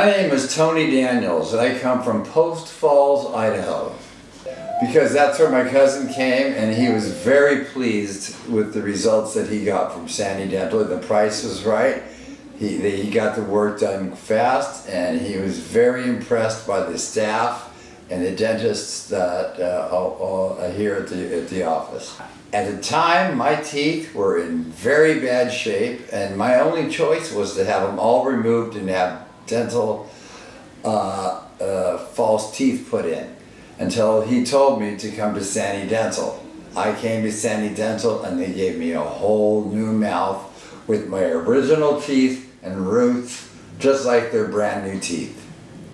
My name is Tony Daniels and I come from Post Falls, Idaho. Because that's where my cousin came and he was very pleased with the results that he got from Sani Dental. The price was right. He, he got the work done fast and he was very impressed by the staff and the dentists that uh, all, all, here at the, at the office. At the time, my teeth were in very bad shape and my only choice was to have them all removed and have dental uh, uh, false teeth put in until he told me to come to Sani Dental. I came to Sani Dental and they gave me a whole new mouth with my original teeth and roots just like their brand new teeth.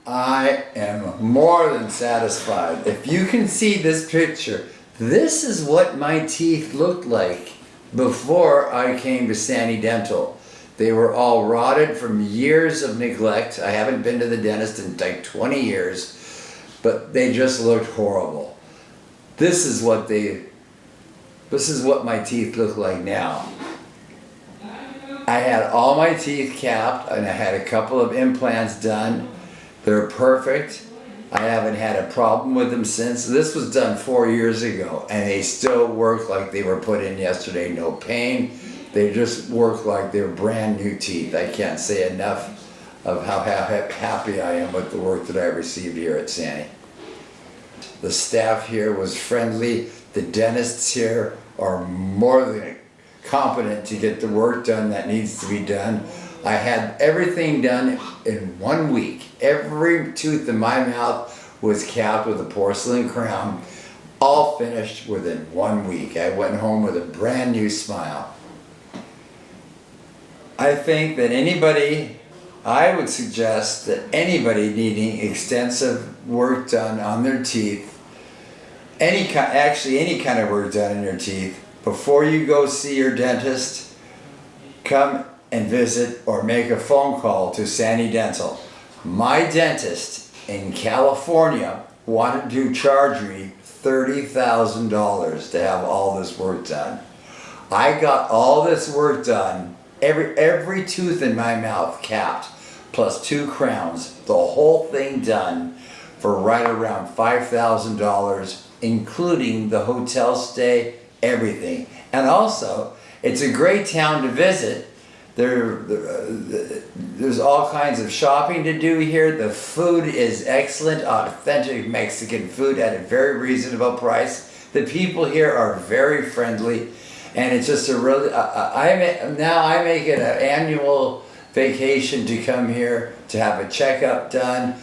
I am more than satisfied. If you can see this picture, this is what my teeth looked like before I came to Sani Dental. They were all rotted from years of neglect. I haven't been to the dentist in like 20 years, but they just looked horrible. This is what they, this is what my teeth look like now. I had all my teeth capped and I had a couple of implants done. They're perfect. I haven't had a problem with them since. This was done four years ago and they still work like they were put in yesterday. No pain, they just work like they're brand new teeth. I can't say enough of how happy I am with the work that I received here at Sani. The staff here was friendly. The dentists here are more than competent to get the work done that needs to be done. I had everything done in one week. Every tooth in my mouth was capped with a porcelain crown, all finished within one week. I went home with a brand new smile. I think that anybody, I would suggest that anybody needing extensive work done on their teeth, any kind, actually any kind of work done in your teeth, before you go see your dentist, come and visit or make a phone call to Sani Dental. My dentist in California wanted to charge me $30,000 to have all this work done. I got all this work done every every tooth in my mouth capped, plus two crowns, the whole thing done for right around $5,000, including the hotel stay, everything. And also, it's a great town to visit. There, uh, there's all kinds of shopping to do here. The food is excellent, authentic Mexican food at a very reasonable price. The people here are very friendly and it's just a really, I, I now I make it an annual vacation to come here to have a checkup done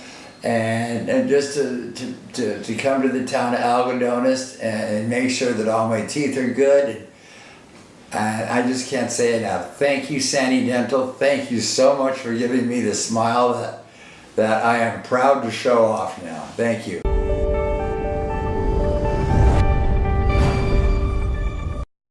and, and just to, to, to, to come to the town of Algodones and make sure that all my teeth are good. And I just can't say enough. Thank you, Sani Dental. Thank you so much for giving me the smile that, that I am proud to show off now. Thank you.